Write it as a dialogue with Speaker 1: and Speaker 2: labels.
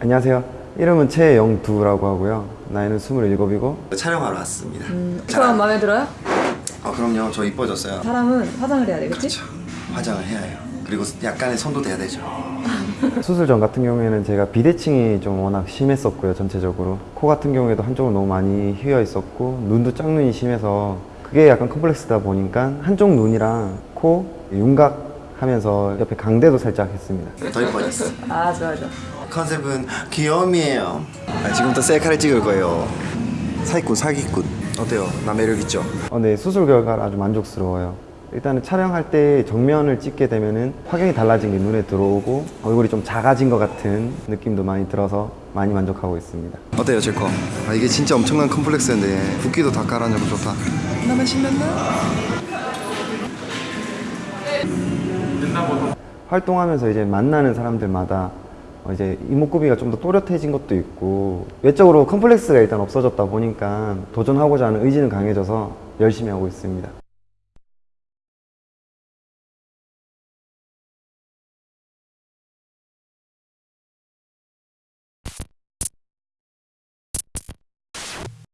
Speaker 1: 안녕하세요. 이름은 최영두라고 하고요. 나이는 27이고
Speaker 2: 촬영하러 왔습니다.
Speaker 3: 저랑 마음에 들어요?
Speaker 2: 아 그럼요. 저 이뻐졌어요.
Speaker 3: 사람은 화장을 해야 되겠지?
Speaker 2: 그렇죠. 화장을 해야 해요. 그리고 약간의 손도 돼야 되죠.
Speaker 1: 수술 전 같은 경우에는 제가 비대칭이 좀 워낙 심했었고요. 전체적으로 코 같은 경우에도 한쪽으로 너무 많이 휘어 있었고 눈도 짝눈이 심해서 그게 약간 컴플렉스다 보니까 한쪽 눈이랑 코 윤곽 하면서 옆에 강대도 살짝 했습니다.
Speaker 2: 더 이뻐졌어.
Speaker 3: 아 좋아 좋아
Speaker 2: 컨셉은 귀여움이에요. 아, 지금부터 셀카를 찍을 거예요. 사기꾼 사기꾼. 어때요? 나 매력 있죠?
Speaker 1: 어, 네, 수술 결과가 아주 만족스러워요. 일단은 촬영할 때 정면을 찍게 되면은 화경이 달라진 게 눈에 들어오고 얼굴이 좀 작아진 것 같은 느낌도 많이 들어서 많이 만족하고 있습니다.
Speaker 2: 어때요 제 거? 아 이게 진짜 엄청난 컴플렉스인데 붓기도 다 깔아내고 좋다. 나만 신났나?
Speaker 1: 활동하면서 이제 만나는 사람들마다 어, 이제 이목구비가 좀 더 또렷해진 것도 있고 외적으로 컴플렉스가 일단 없어졌다 보니까 도전하고자 하는 의지는 강해져서 열심히 하고 있습니다.